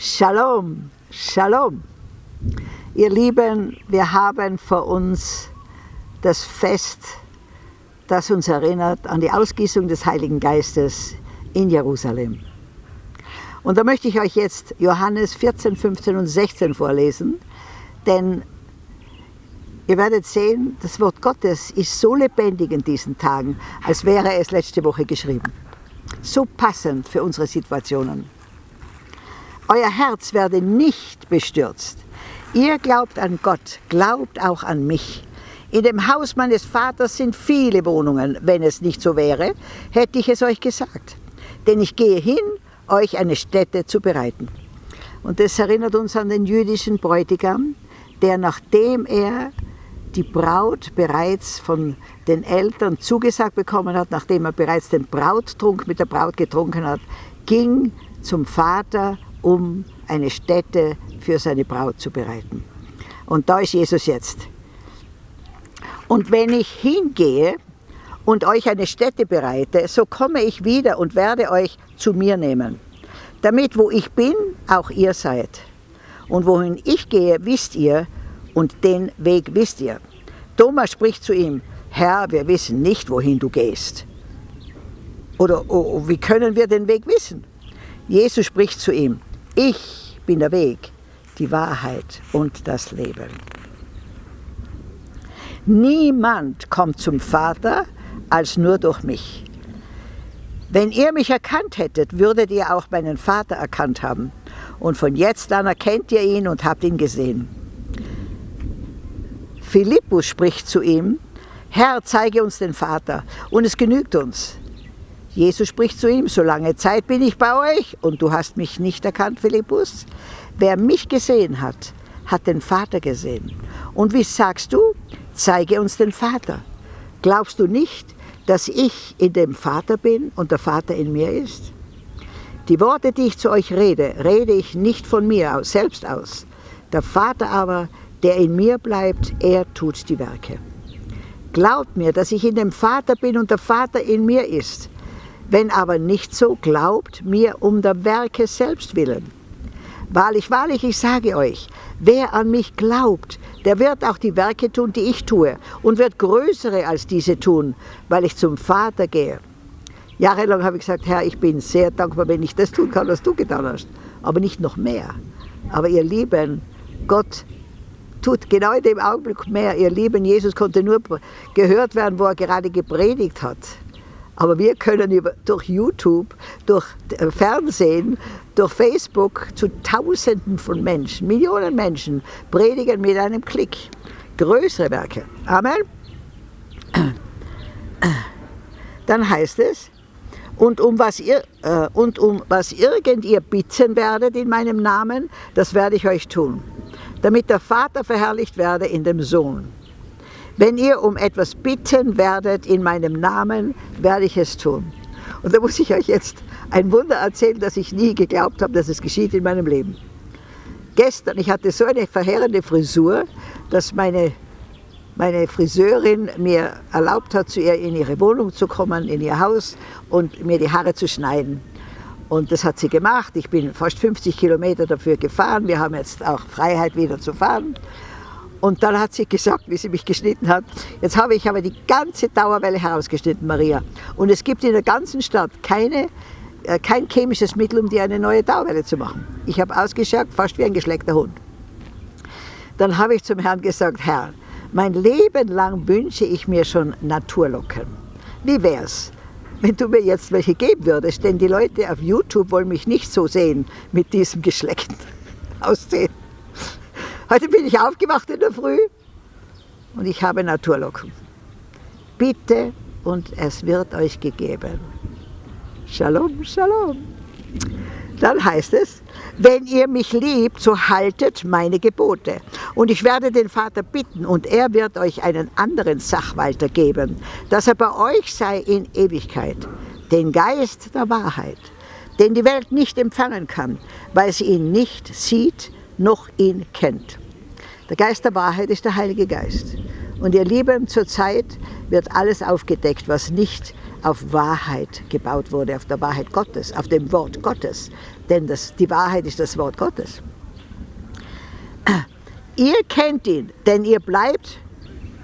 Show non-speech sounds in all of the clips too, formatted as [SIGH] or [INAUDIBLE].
Shalom, Shalom. Ihr Lieben, wir haben vor uns das Fest, das uns erinnert an die Ausgießung des Heiligen Geistes in Jerusalem. Und da möchte ich euch jetzt Johannes 14, 15 und 16 vorlesen, denn ihr werdet sehen, das Wort Gottes ist so lebendig in diesen Tagen, als wäre es letzte Woche geschrieben. So passend für unsere Situationen. Euer Herz werde nicht bestürzt. Ihr glaubt an Gott, glaubt auch an mich. In dem Haus meines Vaters sind viele Wohnungen. Wenn es nicht so wäre, hätte ich es euch gesagt. Denn ich gehe hin, euch eine Stätte zu bereiten. Und das erinnert uns an den jüdischen Bräutigam, der nachdem er die Braut bereits von den Eltern zugesagt bekommen hat, nachdem er bereits den Brauttrunk mit der Braut getrunken hat, ging zum Vater um eine Stätte für seine Braut zu bereiten. Und da ist Jesus jetzt. Und wenn ich hingehe und euch eine Stätte bereite, so komme ich wieder und werde euch zu mir nehmen, damit wo ich bin, auch ihr seid. Und wohin ich gehe, wisst ihr, und den Weg wisst ihr. Thomas spricht zu ihm, Herr, wir wissen nicht, wohin du gehst. Oder oh, wie können wir den Weg wissen? Jesus spricht zu ihm, ich bin der Weg, die Wahrheit und das Leben. Niemand kommt zum Vater als nur durch mich. Wenn ihr mich erkannt hättet, würdet ihr auch meinen Vater erkannt haben. Und von jetzt an erkennt ihr ihn und habt ihn gesehen. Philippus spricht zu ihm, Herr, zeige uns den Vater, und es genügt uns. Jesus spricht zu ihm, so lange Zeit bin ich bei euch und du hast mich nicht erkannt, Philippus. Wer mich gesehen hat, hat den Vater gesehen. Und wie sagst du, zeige uns den Vater. Glaubst du nicht, dass ich in dem Vater bin und der Vater in mir ist? Die Worte, die ich zu euch rede, rede ich nicht von mir selbst aus. Der Vater aber, der in mir bleibt, er tut die Werke. Glaubt mir, dass ich in dem Vater bin und der Vater in mir ist. Wenn aber nicht so, glaubt mir um der Werke selbst willen. Wahrlich, wahrlich, ich sage euch, wer an mich glaubt, der wird auch die Werke tun, die ich tue, und wird größere als diese tun, weil ich zum Vater gehe. Jahrelang habe ich gesagt, Herr, ich bin sehr dankbar, wenn ich das tun kann, was du getan hast, aber nicht noch mehr. Aber ihr Lieben, Gott tut genau in dem Augenblick mehr. Ihr Lieben, Jesus konnte nur gehört werden, wo er gerade gepredigt hat. Aber wir können über, durch YouTube, durch äh, Fernsehen, durch Facebook zu Tausenden von Menschen, Millionen Menschen predigen mit einem Klick. Größere Werke. Amen. Dann heißt es, und um, was ihr, äh, und um was irgend ihr bitten werdet in meinem Namen, das werde ich euch tun, damit der Vater verherrlicht werde in dem Sohn. Wenn ihr um etwas bitten werdet in meinem Namen, werde ich es tun. Und da muss ich euch jetzt ein Wunder erzählen, das ich nie geglaubt habe, dass es geschieht in meinem Leben. Gestern, ich hatte so eine verheerende Frisur, dass meine, meine Friseurin mir erlaubt hat, zu ihr in ihre Wohnung zu kommen, in ihr Haus und mir die Haare zu schneiden. Und das hat sie gemacht. Ich bin fast 50 Kilometer dafür gefahren. Wir haben jetzt auch Freiheit wieder zu fahren. Und dann hat sie gesagt, wie sie mich geschnitten hat, jetzt habe ich aber die ganze Dauerwelle herausgeschnitten, Maria. Und es gibt in der ganzen Stadt keine, äh, kein chemisches Mittel, um dir eine neue Dauerwelle zu machen. Ich habe ausgeschaut, fast wie ein geschleckter Hund. Dann habe ich zum Herrn gesagt, Herr, mein Leben lang wünsche ich mir schon Naturlocken. Wie wär's, wenn du mir jetzt welche geben würdest? Denn die Leute auf YouTube wollen mich nicht so sehen mit diesem geschleckten [LAUGHS] Aussehen. Heute bin ich aufgewacht in der Früh und ich habe Naturlocken. Bitte und es wird euch gegeben. Shalom, Shalom. Dann heißt es, wenn ihr mich liebt, so haltet meine Gebote. Und ich werde den Vater bitten, und er wird euch einen anderen Sachwalter geben, dass er bei euch sei in Ewigkeit, den Geist der Wahrheit, den die Welt nicht empfangen kann, weil sie ihn nicht sieht noch ihn kennt. Der Geist der Wahrheit ist der Heilige Geist. Und ihr Lieben, zur Zeit wird alles aufgedeckt, was nicht auf Wahrheit gebaut wurde, auf der Wahrheit Gottes, auf dem Wort Gottes. denn das, die Wahrheit ist das Wort Gottes. [CLEARS THROAT] Ihr kennt ihn, denn ihr bleibt,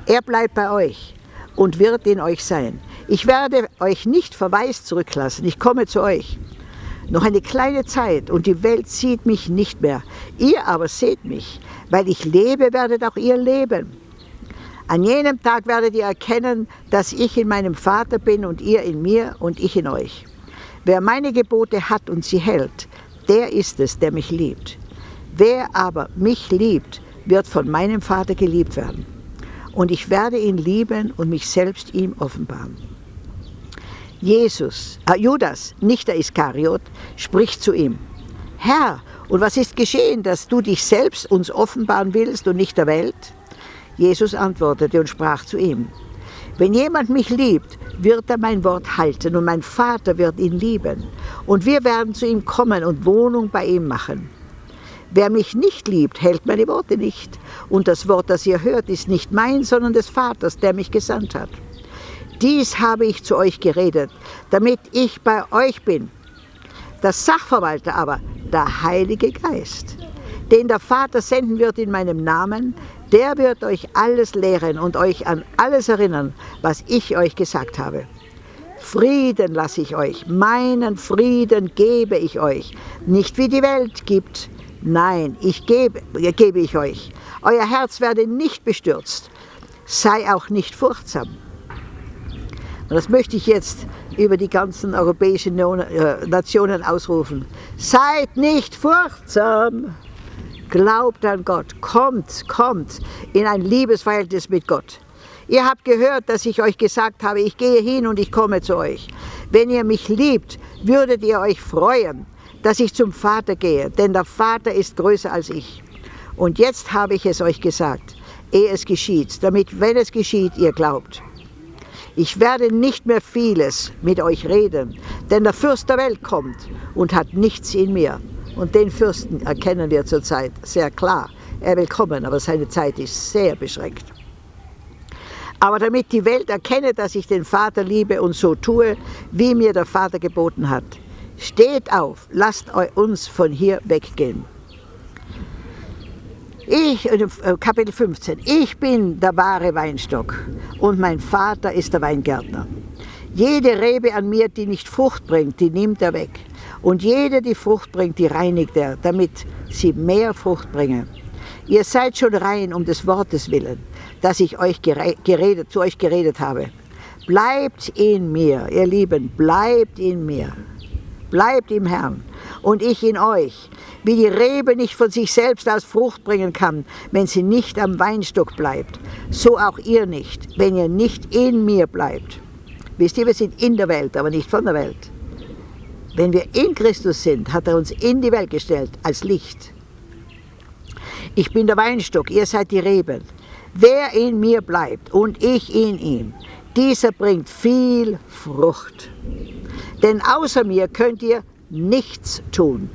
er bleibt bei euch und wird in euch sein. Ich werde euch nicht verwaist zurücklassen, ich komme zu euch. Noch eine kleine Zeit und die Welt sieht mich nicht mehr. Ihr aber seht mich. Weil ich lebe, werdet auch ihr leben. An jenem Tag werdet ihr erkennen, dass ich in meinem Vater bin und ihr in mir und ich in euch. Wer meine Gebote hat und sie hält, der ist es, der mich liebt. Wer aber mich liebt, wird von meinem Vater geliebt werden. Und ich werde ihn lieben und mich selbst ihm offenbaren. Jesus, äh Judas, nicht der Iskariot, spricht zu ihm, Herr, und was ist geschehen, dass du dich selbst uns offenbaren willst und nicht der Welt? Jesus antwortete und sprach zu ihm, wenn jemand mich liebt, wird er mein Wort halten und mein Vater wird ihn lieben. Und wir werden zu ihm kommen und Wohnung bei ihm machen. Wer mich nicht liebt, hält meine Worte nicht. Und das Wort, das ihr hört, ist nicht mein, sondern des Vaters, der mich gesandt hat. Dies habe ich zu euch geredet, damit ich bei euch bin. Der Sachverwalter aber, der Heilige Geist, den der Vater senden wird in meinem Namen, der wird euch alles lehren und euch an alles erinnern, was ich euch gesagt habe. Frieden lasse ich euch, meinen Frieden gebe ich euch, nicht wie die Welt gibt. Nein, ich gebe, gebe ich euch. Euer Herz werde nicht bestürzt, sei auch nicht furchtsam. Und das möchte ich jetzt über die ganzen europäischen äh, Nationen ausrufen. Seid nicht furchtsam. Glaubt an Gott. Kommt, kommt in ein Liebesverhältnis mit Gott. Ihr habt gehört, dass ich euch gesagt habe, ich gehe hin und ich komme zu euch. Wenn ihr mich liebt, würdet ihr euch freuen, dass ich zum Vater gehe, denn der Vater ist größer als ich. Und jetzt habe ich es euch gesagt, ehe es geschieht, damit, wenn es geschieht, ihr glaubt. Ich werde nicht mehr vieles mit euch reden, denn der Fürst der Welt kommt und hat nichts in mir. Und den Fürsten erkennen wir zurzeit sehr klar. Er will kommen, aber seine Zeit ist sehr beschränkt. Aber damit die Welt erkenne, dass ich den Vater liebe und so tue, wie mir der Vater geboten hat, steht auf, lasst uns von hier weggehen. Ich, äh, Kapitel 15, ich bin der wahre Weinstock und mein Vater ist der Weingärtner. Jede Rebe an mir, die nicht Frucht bringt, die nimmt er weg. Und jede, die Frucht bringt, die reinigt er, damit sie mehr Frucht bringe. Ihr seid schon rein um des Wortes willen, das ich euch geredet, zu euch geredet habe. Bleibt in mir, ihr Lieben, bleibt in mir. Bleibt im Herrn und ich in euch. Wie die Rebe nicht von sich selbst aus Frucht bringen kann, wenn sie nicht am Weinstock bleibt, so auch ihr nicht, wenn ihr nicht in mir bleibt. Wisst ihr, wir sind in der Welt, aber nicht von der Welt. Wenn wir in Christus sind, hat er uns in die Welt gestellt als Licht. Ich bin der Weinstock, ihr seid die Reben. Wer in mir bleibt und ich in ihm, dieser bringt viel Frucht. Denn außer mir könnt ihr nichts tun.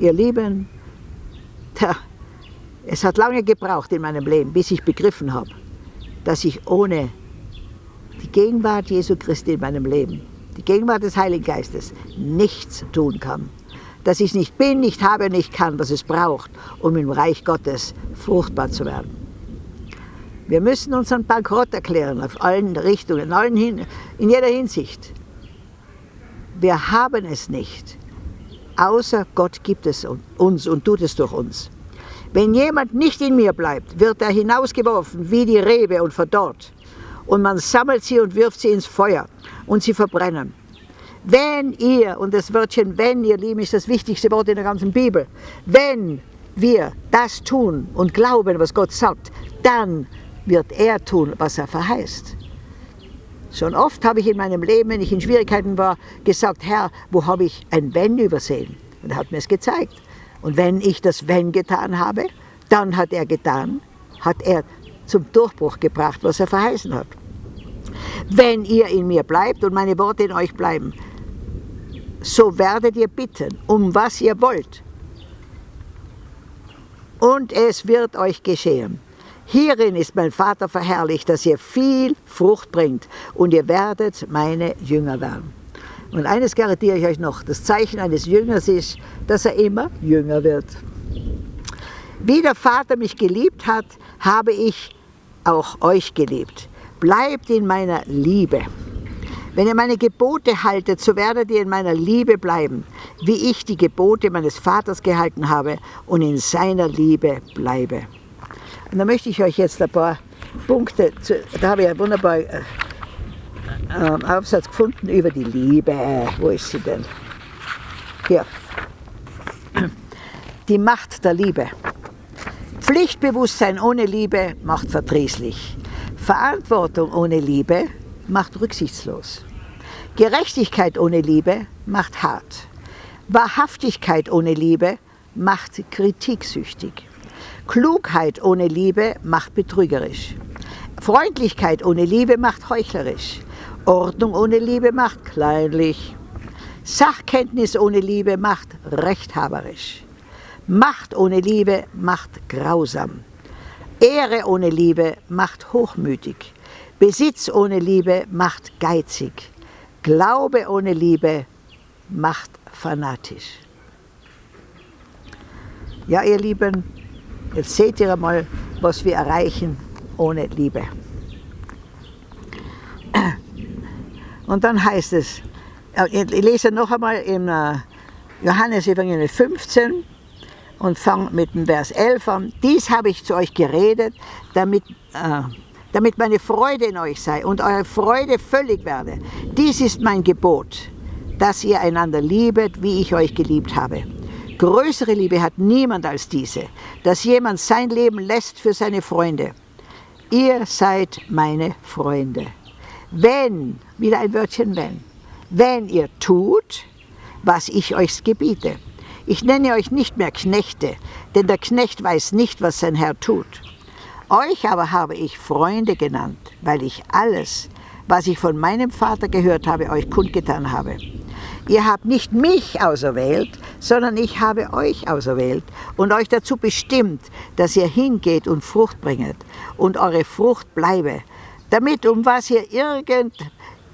Ihr Lieben, tja, es hat lange gebraucht in meinem Leben, bis ich begriffen habe, dass ich ohne die Gegenwart Jesu Christi in meinem Leben, die Gegenwart des Heiligen Geistes, nichts tun kann. Dass ich nicht bin, nicht habe, nicht kann, was es braucht, um im Reich Gottes fruchtbar zu werden. Wir müssen unseren Bankrott erklären, auf allen Richtungen, in, allen in jeder Hinsicht. Wir haben es nicht. Außer Gott gibt es uns und tut es durch uns. Wenn jemand nicht in mir bleibt, wird er hinausgeworfen wie die Rebe und verdorrt. Und man sammelt sie und wirft sie ins Feuer und sie verbrennen. Wenn ihr, und das Wörtchen wenn, ihr Lieben, ist das wichtigste Wort in der ganzen Bibel, wenn wir das tun und glauben, was Gott sagt, dann wird er tun, was er verheißt. Schon oft habe ich in meinem Leben, wenn ich in Schwierigkeiten war, gesagt, Herr, wo habe ich ein Wenn übersehen? Und er hat mir es gezeigt. Und wenn ich das Wenn getan habe, dann hat er getan, hat er zum Durchbruch gebracht, was er verheißen hat. Wenn ihr in mir bleibt und meine Worte in euch bleiben, so werdet ihr bitten, um was ihr wollt. Und es wird euch geschehen. Hierin ist mein Vater verherrlicht, dass ihr viel Frucht bringt und ihr werdet meine Jünger werden. Und eines garantiere ich euch noch, das Zeichen eines Jüngers ist, dass er immer jünger wird. Wie der Vater mich geliebt hat, habe ich auch euch geliebt. Bleibt in meiner Liebe. Wenn ihr meine Gebote haltet, so werdet ihr in meiner Liebe bleiben, wie ich die Gebote meines Vaters gehalten habe und in seiner Liebe bleibe. Und da möchte ich euch jetzt ein paar Punkte, da habe ich einen wunderbaren äh, ähm, Aufsatz gefunden über die Liebe. Wo ist sie denn? Hier. Die Macht der Liebe. Pflichtbewusstsein ohne Liebe macht verdrießlich. Verantwortung ohne Liebe macht rücksichtslos. Gerechtigkeit ohne Liebe macht hart. Wahrhaftigkeit ohne Liebe macht kritiksüchtig. Klugheit ohne Liebe macht betrügerisch. Freundlichkeit ohne Liebe macht heuchlerisch. Ordnung ohne Liebe macht kleinlich. Sachkenntnis ohne Liebe macht rechthaberisch. Macht ohne Liebe macht grausam. Ehre ohne Liebe macht hochmütig. Besitz ohne Liebe macht geizig. Glaube ohne Liebe macht fanatisch. Ja, ihr Lieben, jetzt seht ihr einmal, was wir erreichen ohne Liebe. Und dann heißt es, äh, ich lese noch einmal im äh, Johannes Evangelium 15, und fange mit dem Vers 11 an. Dies habe ich zu euch geredet, damit, äh, damit meine Freude in euch sei und eure Freude völlig werde. Dies ist mein Gebot, dass ihr einander liebet, wie ich euch geliebt habe. Größere Liebe hat niemand als diese, dass jemand sein Leben lässt für seine Freunde. Ihr seid meine Freunde. Wenn, wieder ein Wörtchen wenn, wenn ihr tut, was ich euch gebiete. Ich nenne euch nicht mehr Knechte, denn der Knecht weiß nicht, was sein Herr tut. Euch aber habe ich Freunde genannt, weil ich alles, was ich von meinem Vater gehört habe, euch kundgetan habe. Ihr habt nicht mich auserwählt, sondern ich habe euch auserwählt und euch dazu bestimmt, dass ihr hingeht und Frucht bringet und eure Frucht bleibe, damit um was ihr irgend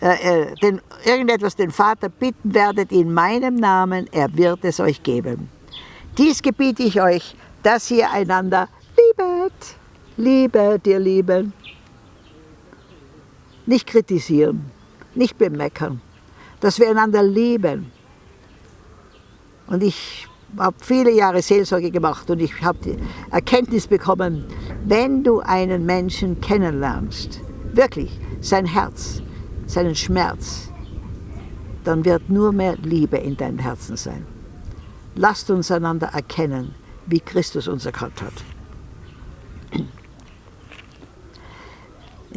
äh, äh, den, irgendetwas den Vater bitten werdet in meinem Namen, er wird es euch geben. Dies gebiete ich euch, dass ihr einander liebet. Liebet, ihr Lieben. Nicht kritisieren, nicht bemeckern, dass wir einander lieben. Und ich habe viele Jahre Seelsorge gemacht und ich habe die Erkenntnis bekommen, wenn du einen Menschen kennenlernst, wirklich sein Herz, seinen Schmerz, dann wird nur mehr Liebe in deinem Herzen sein. Lasst uns einander erkennen, wie Christus uns erkannt hat.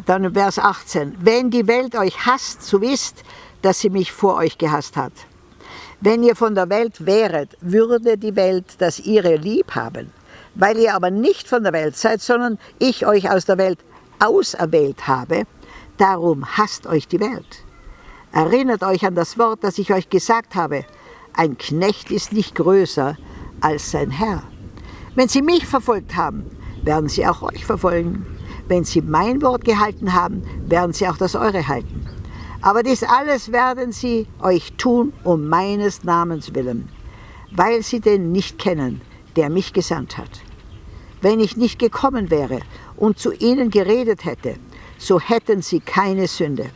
Dann Vers 18. Wenn die Welt euch hasst, so wisst, dass sie mich vor euch gehasst hat. Wenn ihr von der Welt wäret, würde die Welt das ihre lieb haben. Weil ihr aber nicht von der Welt seid, sondern ich euch aus der Welt auserwählt habe, Darum hasst euch die Welt. Erinnert euch an das Wort, das ich euch gesagt habe. Ein Knecht ist nicht größer als sein Herr. Wenn sie mich verfolgt haben, werden sie auch euch verfolgen. Wenn sie mein Wort gehalten haben, werden sie auch das eure halten. Aber dies alles werden sie euch tun um meines Namens willen, weil sie den nicht kennen, der mich gesandt hat. Wenn ich nicht gekommen wäre und zu ihnen geredet hätte, so hätten sie keine Sünde.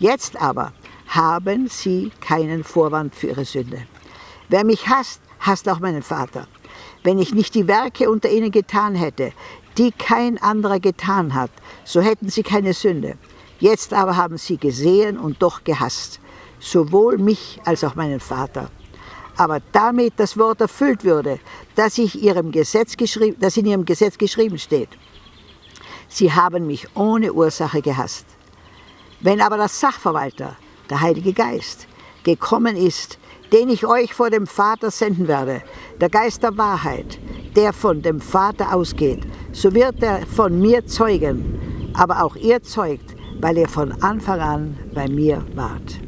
Jetzt aber haben sie keinen Vorwand für ihre Sünde. Wer mich hasst, hasst auch meinen Vater. Wenn ich nicht die Werke unter ihnen getan hätte, die kein anderer getan hat, so hätten sie keine Sünde. Jetzt aber haben sie gesehen und doch gehasst, sowohl mich als auch meinen Vater. Aber damit das Wort erfüllt würde, das, ich ihrem Gesetz das in ihrem Gesetz geschrieben steht. Sie haben mich ohne Ursache gehasst. Wenn aber der Sachverwalter, der Heilige Geist, gekommen ist, den ich euch vor dem Vater senden werde, der Geist der Wahrheit, der von dem Vater ausgeht, so wird er von mir zeugen, aber auch ihr zeugt, weil ihr von Anfang an bei mir wart.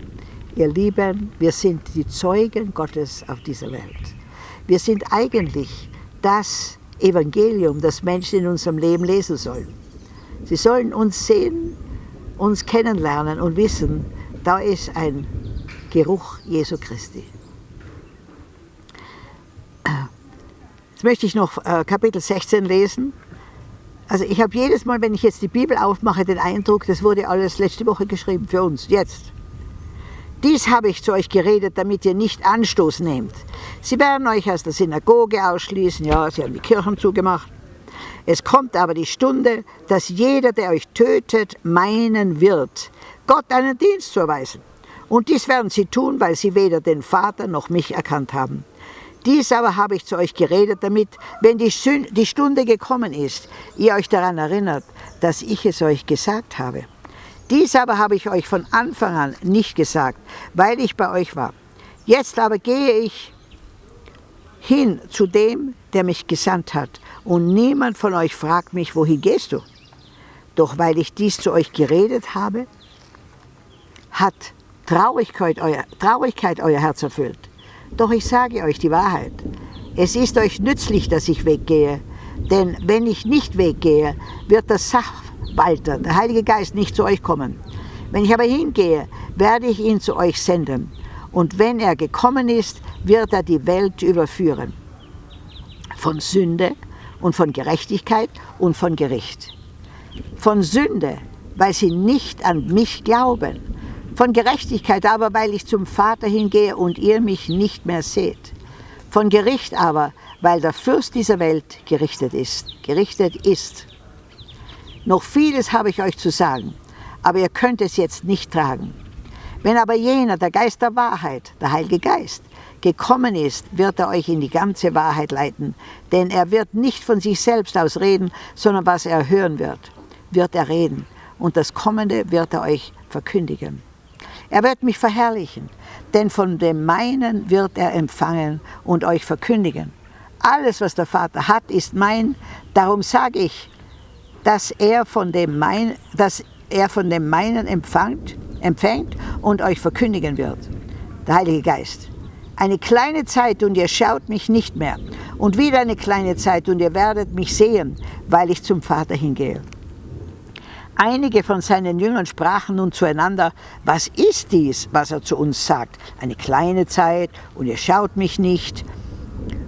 Ihr Lieben, wir sind die Zeugen Gottes auf dieser Welt. Wir sind eigentlich das Evangelium, das Menschen in unserem Leben lesen sollen. Sie sollen uns sehen, uns kennenlernen und wissen, da ist ein Geruch Jesu Christi. Jetzt möchte ich noch äh, Kapitel 16 lesen. Also ich habe jedes Mal, wenn ich jetzt die Bibel aufmache, den Eindruck, das wurde alles letzte Woche geschrieben für uns, jetzt. Dies habe ich zu euch geredet, damit ihr nicht Anstoß nehmt. Sie werden euch aus der Synagoge ausschließen, ja, sie haben die Kirchen zugemacht. Es kommt aber die Stunde, dass jeder, der euch tötet, meinen wird, Gott einen Dienst zu erweisen. Und dies werden sie tun, weil sie weder den Vater noch mich erkannt haben. Dies aber habe ich zu euch geredet, damit, wenn die, Stunde gekommen ist, ihr euch daran erinnert, dass ich es euch gesagt habe. Dies aber habe ich euch von Anfang an nicht gesagt, weil ich bei euch war. Jetzt aber gehe ich hin zu dem, der mich gesandt hat, und niemand von euch fragt mich, wohin gehst du? Doch weil ich dies zu euch geredet habe, hat Traurigkeit euer, Traurigkeit euer Herz erfüllt. Doch ich sage euch die Wahrheit. Es ist euch nützlich, dass ich weggehe, denn wenn ich nicht weggehe, wird das Sachwalter, der Heilige Geist, nicht zu euch kommen. Wenn ich aber hingehe, werde ich ihn zu euch senden. Und wenn er gekommen ist, wird er die Welt überführen. Von Sünde und von Gerechtigkeit und von Gericht. Von Sünde, weil sie nicht an mich glauben. Von Gerechtigkeit aber, weil ich zum Vater hingehe und ihr mich nicht mehr seht. Von Gericht aber, weil der Fürst dieser Welt gerichtet ist. Gerichtet ist. Noch vieles habe ich euch zu sagen, aber ihr könnt es jetzt nicht tragen. Wenn aber jener, der Geist der Wahrheit, der Heilige Geist, gekommen ist, wird er euch in die ganze Wahrheit leiten. Denn er wird nicht von sich selbst aus reden, sondern was er hören wird, wird er reden. Und das Kommende wird er euch verkündigen. Er wird mich verherrlichen, denn von dem meinen wird er empfangen und euch verkündigen. Alles, was der Vater hat, ist mein. Darum sage ich, dass er von dem, mein, dass er von dem meinen empfängt, empfängt und euch verkündigen wird. Der Heilige Geist. Eine kleine Zeit und ihr schaut mich nicht mehr. Und wieder eine kleine Zeit und ihr werdet mich sehen, weil ich zum Vater hingehe. Einige von seinen Jüngern sprachen nun zueinander, was ist dies, was er zu uns sagt? Eine kleine Zeit und ihr schaut mich nicht.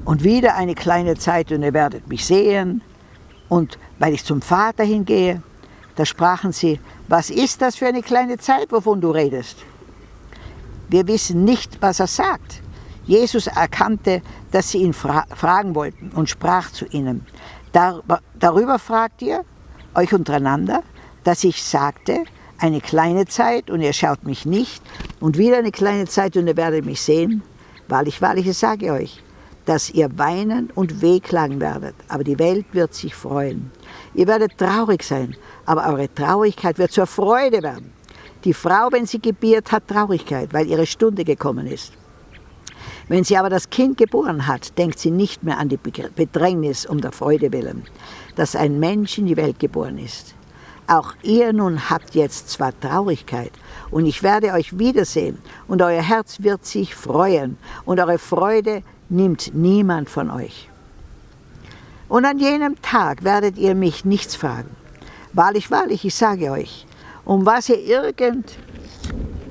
Und wieder eine kleine Zeit und ihr werdet mich sehen. Und weil ich zum Vater hingehe, da sprachen sie, was ist das für eine kleine Zeit, wovon du redest? Wir wissen nicht, was er sagt. Jesus erkannte, dass sie ihn fra fragen wollten und sprach zu ihnen, Dar darüber fragt ihr euch untereinander, dass ich sagte, eine kleine Zeit und ihr schaut mich nicht und wieder eine kleine Zeit und ihr werdet mich sehen. Wahrlich, wahrlich, ich sage euch, dass ihr weinen und wehklagen werdet, aber die Welt wird sich freuen. Ihr werdet traurig sein, aber eure Traurigkeit wird zur Freude werden. Die Frau, wenn sie gebiert, hat Traurigkeit, weil ihre Stunde gekommen ist. Wenn sie aber das Kind geboren hat, denkt sie nicht mehr an die Bedrängnis um der Freude willen, dass ein Mensch in die Welt geboren ist. Auch ihr nun habt jetzt zwar Traurigkeit, und ich werde euch wiedersehen, und euer Herz wird sich freuen, und eure Freude nimmt niemand von euch. Und an jenem Tag werdet ihr mich nichts fragen. Wahrlich, wahrlich, ich sage euch, um was ihr irgend,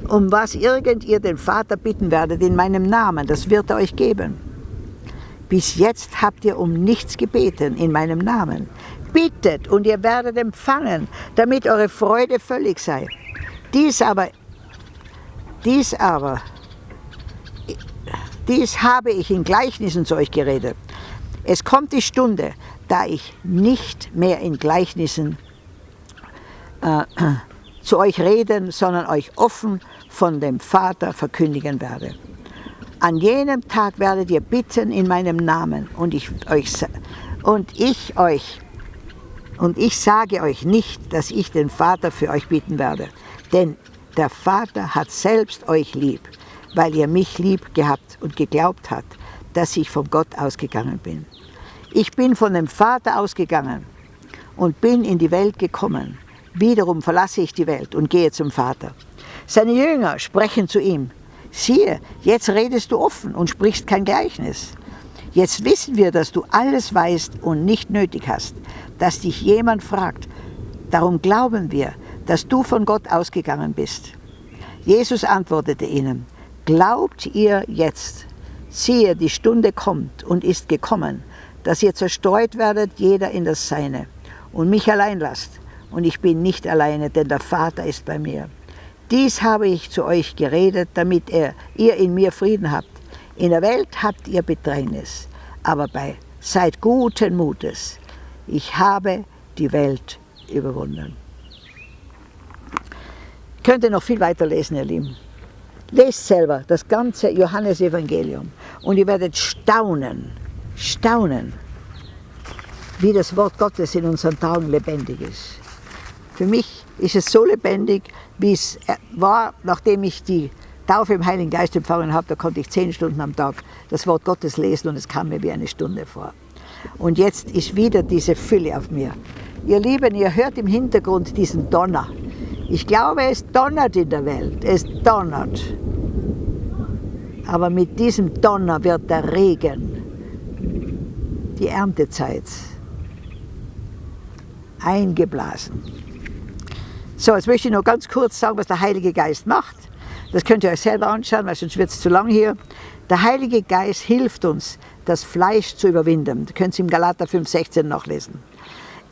um was irgend ihr den Vater bitten werdet in meinem Namen, das wird er euch geben. Bis jetzt habt ihr um nichts gebeten in meinem Namen. Bittet und ihr werdet empfangen, damit eure Freude völlig sei. Dies aber, dies aber, dies habe ich in Gleichnissen zu euch geredet. Es kommt die Stunde, da ich nicht mehr in Gleichnissen äh, zu euch reden, sondern euch offen von dem Vater verkündigen werde. An jenem Tag werdet ihr bitten in meinem Namen und ich euch, und ich euch und ich sage euch nicht, dass ich den Vater für euch bitten werde, denn der Vater hat selbst euch lieb, weil ihr mich lieb gehabt und geglaubt habt, dass ich von Gott ausgegangen bin. Ich bin von dem Vater ausgegangen und bin in die Welt gekommen. Wiederum verlasse ich die Welt und gehe zum Vater. Seine Jünger sprechen zu ihm, siehe, jetzt redest du offen und sprichst kein Gleichnis. Jetzt wissen wir, dass du alles weißt und nicht nötig hast, dass dich jemand fragt. Darum glauben wir, dass du von Gott ausgegangen bist. Jesus antwortete ihnen, Glaubt ihr jetzt, siehe, die Stunde kommt und ist gekommen, dass ihr zerstreut werdet, jeder in das Seine, und mich allein lasst. Und ich bin nicht alleine, denn der Vater ist bei mir. Dies habe ich zu euch geredet, damit ihr, in mir Frieden habt. In der Welt habt ihr Bedrängnis, aber bei seid guten Mutes. Ich habe die Welt überwunden. Könnt ihr noch viel weiter lesen, ihr Lieben. Lest selber das ganze Johannesevangelium und ihr werdet staunen, staunen, wie das Wort Gottes in unseren Tagen lebendig ist. Für mich ist es so lebendig, wie es war, nachdem ich die Taufe im Heiligen Geist empfangen habe. Da konnte ich zehn Stunden am Tag das Wort Gottes lesen und es kam mir wie eine Stunde vor. Und jetzt ist wieder diese Fülle auf mir. Ihr Lieben, ihr hört im Hintergrund diesen Donner. Ich glaube, es donnert in der Welt. Es donnert. Aber mit diesem Donner wird der Regen, die Erntezeit, eingeblasen. So, jetzt möchte ich noch ganz kurz sagen, was der Heilige Geist macht. Das könnt ihr euch selber anschauen, weil sonst wird es zu lang hier. Der Heilige Geist hilft uns, das Fleisch zu überwinden. Das könnt ihr im Galater 5,16 nachlesen.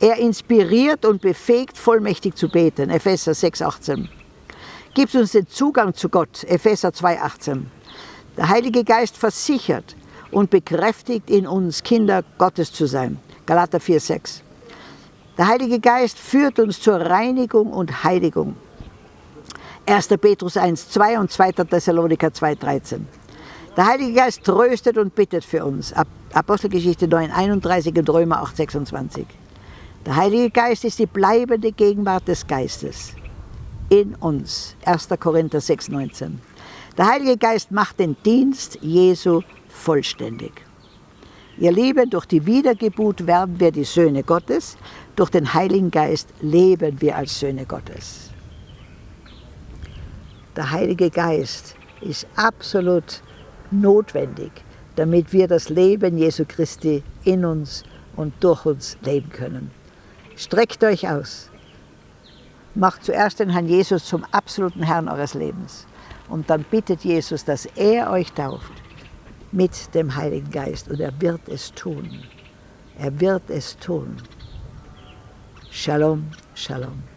Er inspiriert und befähigt, vollmächtig zu beten. Epheser 6,18. Gibt uns den Zugang zu Gott. Epheser 2,18. Der Heilige Geist versichert und bekräftigt in uns, Kinder Gottes zu sein. Galater 4,6. Der Heilige Geist führt uns zur Reinigung und Heiligung. 1. Petrus 1,2 und 2. Thessaloniker 2,13. Der Heilige Geist tröstet und bittet für uns. Apostelgeschichte 9,31 und Römer 8,26. Der Heilige Geist ist die bleibende Gegenwart des Geistes in uns. 1. Korinther 6,19. Der Heilige Geist macht den Dienst Jesu vollständig. Ihr Lieben, durch die Wiedergeburt werden wir die Söhne Gottes, durch den Heiligen Geist leben wir als Söhne Gottes. Der Heilige Geist ist absolut notwendig, damit wir das Leben Jesu Christi in uns und durch uns leben können. Streckt euch aus. Macht zuerst den Herrn Jesus zum absoluten Herrn eures Lebens. Und dann bittet Jesus, dass er euch tauft mit dem Heiligen Geist. Und er wird es tun. Er wird es tun. Shalom, Shalom.